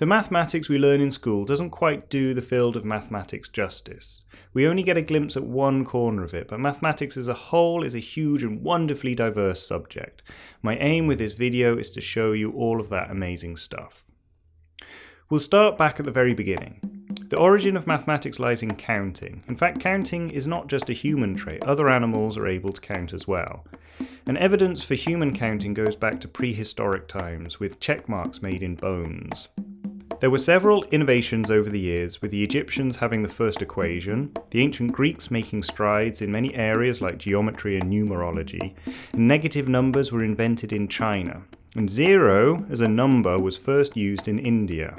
The mathematics we learn in school doesn't quite do the field of mathematics justice. We only get a glimpse at one corner of it, but mathematics as a whole is a huge and wonderfully diverse subject. My aim with this video is to show you all of that amazing stuff. We'll start back at the very beginning. The origin of mathematics lies in counting. In fact, counting is not just a human trait, other animals are able to count as well. And evidence for human counting goes back to prehistoric times, with check marks made in bones. There were several innovations over the years, with the Egyptians having the first equation, the ancient Greeks making strides in many areas like geometry and numerology, and negative numbers were invented in China, and zero as a number was first used in India.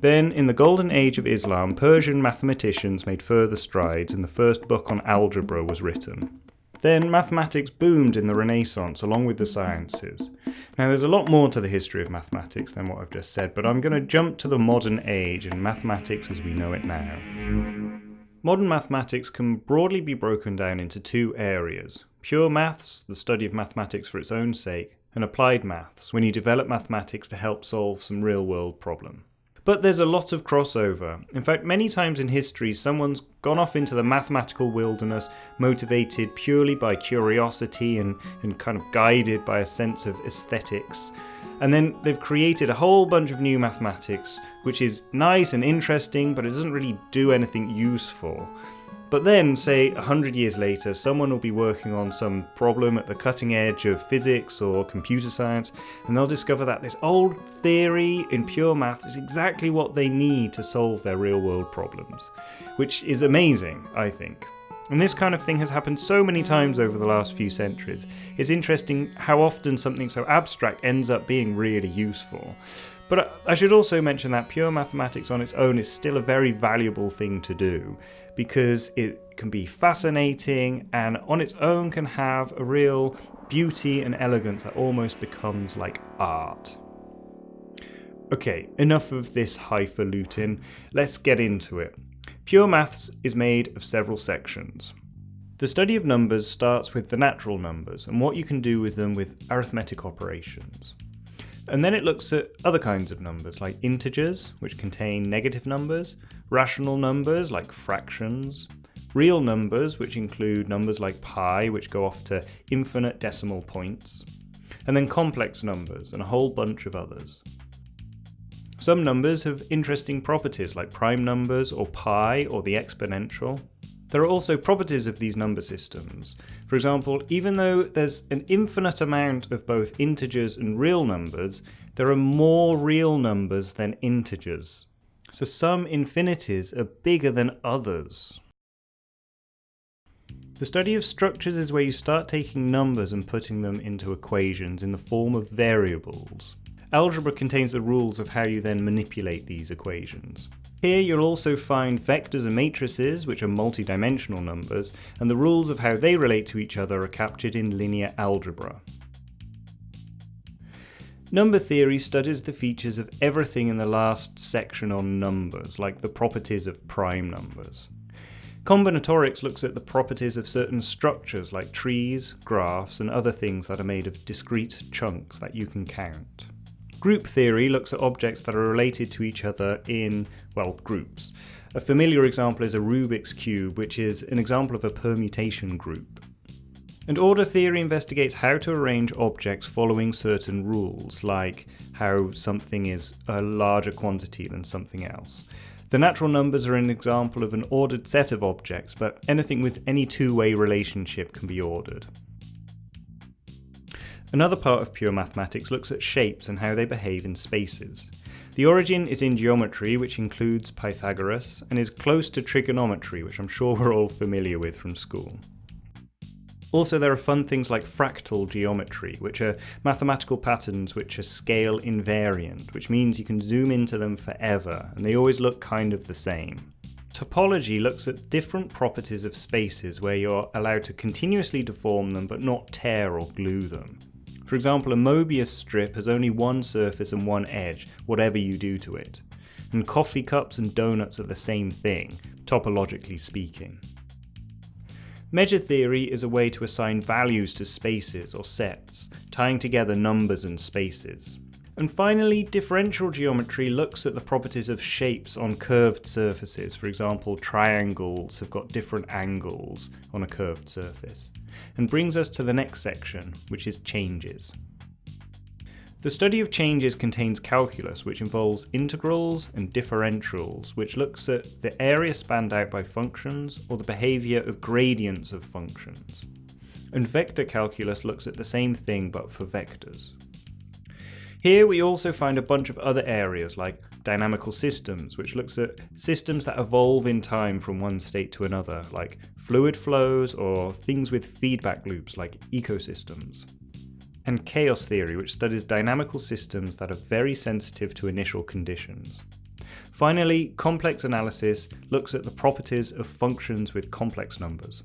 Then, in the golden age of Islam, Persian mathematicians made further strides and the first book on algebra was written. Then mathematics boomed in the Renaissance along with the sciences. Now there's a lot more to the history of mathematics than what I've just said, but I'm going to jump to the modern age and mathematics as we know it now. Modern mathematics can broadly be broken down into two areas. Pure maths, the study of mathematics for its own sake, and applied maths, when you develop mathematics to help solve some real world problem. But there's a lot of crossover. In fact, many times in history, someone's gone off into the mathematical wilderness, motivated purely by curiosity and, and kind of guided by a sense of aesthetics. And then they've created a whole bunch of new mathematics, which is nice and interesting, but it doesn't really do anything useful. But then, say, a hundred years later, someone will be working on some problem at the cutting edge of physics or computer science, and they'll discover that this old theory in pure math is exactly what they need to solve their real world problems. Which is amazing, I think. And this kind of thing has happened so many times over the last few centuries. It's interesting how often something so abstract ends up being really useful. But I should also mention that pure mathematics on its own is still a very valuable thing to do because it can be fascinating and on its own can have a real beauty and elegance that almost becomes like art. Okay, enough of this highfalutin, let's get into it. Pure maths is made of several sections. The study of numbers starts with the natural numbers and what you can do with them with arithmetic operations. And then it looks at other kinds of numbers, like integers, which contain negative numbers, rational numbers, like fractions, real numbers, which include numbers like pi, which go off to infinite decimal points, and then complex numbers, and a whole bunch of others. Some numbers have interesting properties, like prime numbers, or pi, or the exponential, there are also properties of these number systems. For example, even though there's an infinite amount of both integers and real numbers, there are more real numbers than integers. So some infinities are bigger than others. The study of structures is where you start taking numbers and putting them into equations in the form of variables. Algebra contains the rules of how you then manipulate these equations. Here you'll also find vectors and matrices, which are multi-dimensional numbers, and the rules of how they relate to each other are captured in linear algebra. Number theory studies the features of everything in the last section on numbers, like the properties of prime numbers. Combinatorics looks at the properties of certain structures like trees, graphs, and other things that are made of discrete chunks that you can count. Group theory looks at objects that are related to each other in, well, groups. A familiar example is a Rubik's Cube, which is an example of a permutation group. And order theory investigates how to arrange objects following certain rules, like how something is a larger quantity than something else. The natural numbers are an example of an ordered set of objects, but anything with any two-way relationship can be ordered. Another part of pure mathematics looks at shapes and how they behave in spaces. The origin is in geometry, which includes Pythagoras, and is close to trigonometry, which I'm sure we're all familiar with from school. Also, there are fun things like fractal geometry, which are mathematical patterns which are scale invariant, which means you can zoom into them forever, and they always look kind of the same. Topology looks at different properties of spaces where you're allowed to continuously deform them but not tear or glue them. For example, a Mobius strip has only one surface and one edge, whatever you do to it. And coffee cups and donuts are the same thing, topologically speaking. Measure theory is a way to assign values to spaces or sets, tying together numbers and spaces. And finally, differential geometry looks at the properties of shapes on curved surfaces. For example, triangles have got different angles on a curved surface. And brings us to the next section, which is changes. The study of changes contains calculus, which involves integrals and differentials, which looks at the area spanned out by functions or the behaviour of gradients of functions. And vector calculus looks at the same thing but for vectors. Here we also find a bunch of other areas like dynamical systems, which looks at systems that evolve in time from one state to another, like fluid flows or things with feedback loops like ecosystems. And chaos theory, which studies dynamical systems that are very sensitive to initial conditions. Finally, complex analysis looks at the properties of functions with complex numbers.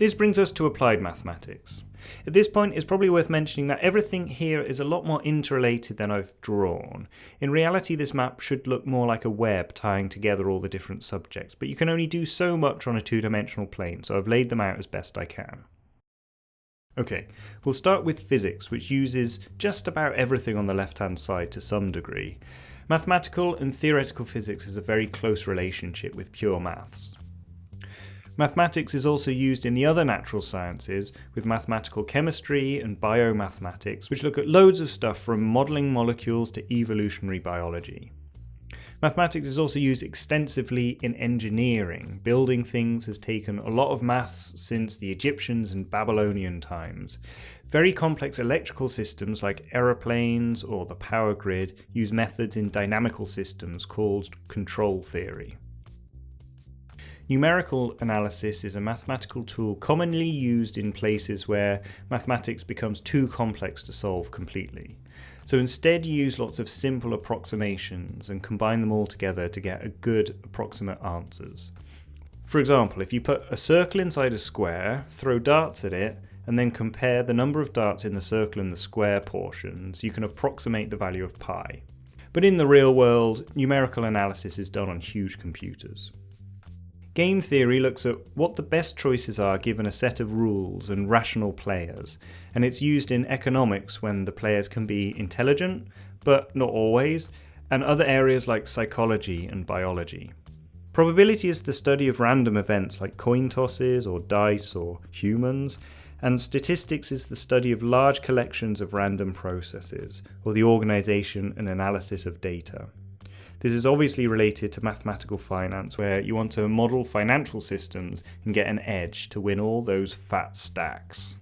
This brings us to applied mathematics. At this point, it's probably worth mentioning that everything here is a lot more interrelated than I've drawn. In reality, this map should look more like a web tying together all the different subjects, but you can only do so much on a two-dimensional plane, so I've laid them out as best I can. Okay, we'll start with physics, which uses just about everything on the left-hand side to some degree. Mathematical and theoretical physics is a very close relationship with pure maths. Mathematics is also used in the other natural sciences with mathematical chemistry and biomathematics, which look at loads of stuff from modelling molecules to evolutionary biology. Mathematics is also used extensively in engineering. Building things has taken a lot of maths since the Egyptians and Babylonian times. Very complex electrical systems like aeroplanes or the power grid use methods in dynamical systems called control theory. Numerical analysis is a mathematical tool commonly used in places where mathematics becomes too complex to solve completely. So instead you use lots of simple approximations and combine them all together to get a good approximate answers. For example, if you put a circle inside a square, throw darts at it, and then compare the number of darts in the circle and the square portions, you can approximate the value of pi. But in the real world, numerical analysis is done on huge computers. Game theory looks at what the best choices are given a set of rules and rational players, and it's used in economics when the players can be intelligent, but not always, and other areas like psychology and biology. Probability is the study of random events like coin tosses or dice or humans, and statistics is the study of large collections of random processes, or the organisation and analysis of data. This is obviously related to mathematical finance, where you want to model financial systems and get an edge to win all those fat stacks.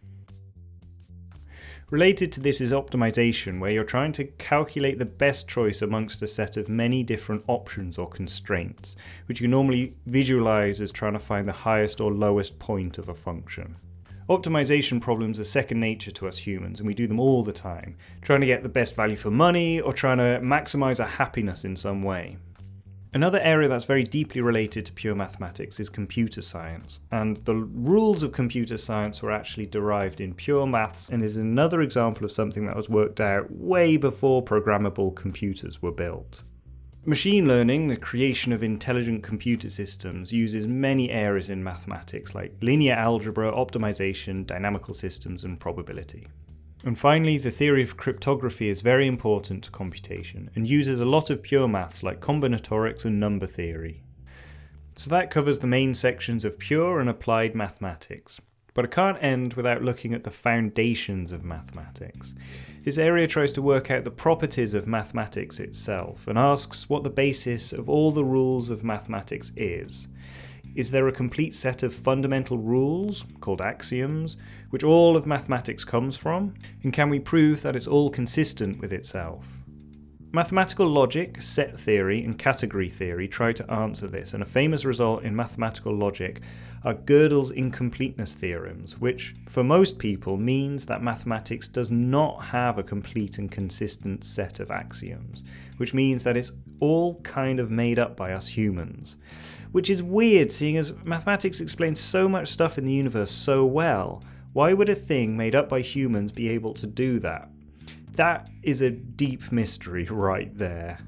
Related to this is optimization, where you're trying to calculate the best choice amongst a set of many different options or constraints, which you normally visualize as trying to find the highest or lowest point of a function. Optimization problems are second nature to us humans, and we do them all the time, trying to get the best value for money or trying to maximize our happiness in some way. Another area that's very deeply related to pure mathematics is computer science, and the rules of computer science were actually derived in pure maths and is another example of something that was worked out way before programmable computers were built. Machine learning, the creation of intelligent computer systems, uses many areas in mathematics like linear algebra, optimization, dynamical systems, and probability. And finally, the theory of cryptography is very important to computation and uses a lot of pure maths like combinatorics and number theory. So that covers the main sections of pure and applied mathematics. But I can't end without looking at the foundations of mathematics. This area tries to work out the properties of mathematics itself and asks what the basis of all the rules of mathematics is. Is there a complete set of fundamental rules, called axioms, which all of mathematics comes from? And can we prove that it's all consistent with itself? Mathematical logic, set theory, and category theory try to answer this, and a famous result in mathematical logic are Gödel's incompleteness theorems, which for most people means that mathematics does not have a complete and consistent set of axioms, which means that it's all kind of made up by us humans. Which is weird, seeing as mathematics explains so much stuff in the universe so well. Why would a thing made up by humans be able to do that? That is a deep mystery right there.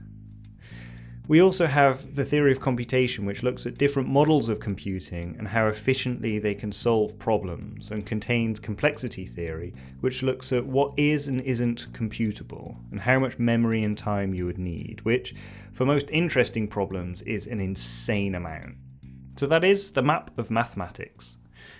We also have the theory of computation, which looks at different models of computing and how efficiently they can solve problems, and contains complexity theory, which looks at what is and isn't computable, and how much memory and time you would need, which, for most interesting problems, is an insane amount. So that is the map of mathematics.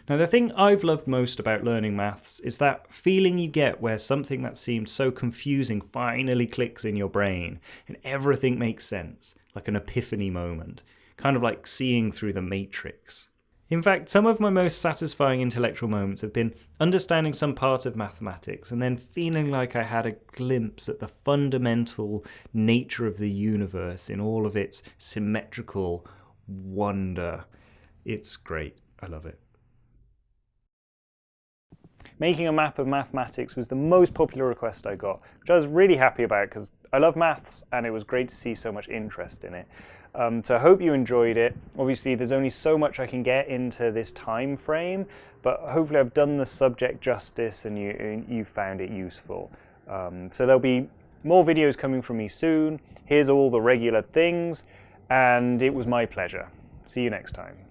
Now, the thing I've loved most about learning maths is that feeling you get where something that seemed so confusing finally clicks in your brain and everything makes sense, like an epiphany moment, kind of like seeing through the matrix. In fact, some of my most satisfying intellectual moments have been understanding some part of mathematics and then feeling like I had a glimpse at the fundamental nature of the universe in all of its symmetrical wonder. It's great. I love it. Making a map of mathematics was the most popular request I got, which I was really happy about because I love maths and it was great to see so much interest in it. Um, so I hope you enjoyed it. Obviously, there's only so much I can get into this time frame, but hopefully I've done the subject justice and you, you found it useful. Um, so there'll be more videos coming from me soon. Here's all the regular things, and it was my pleasure. See you next time.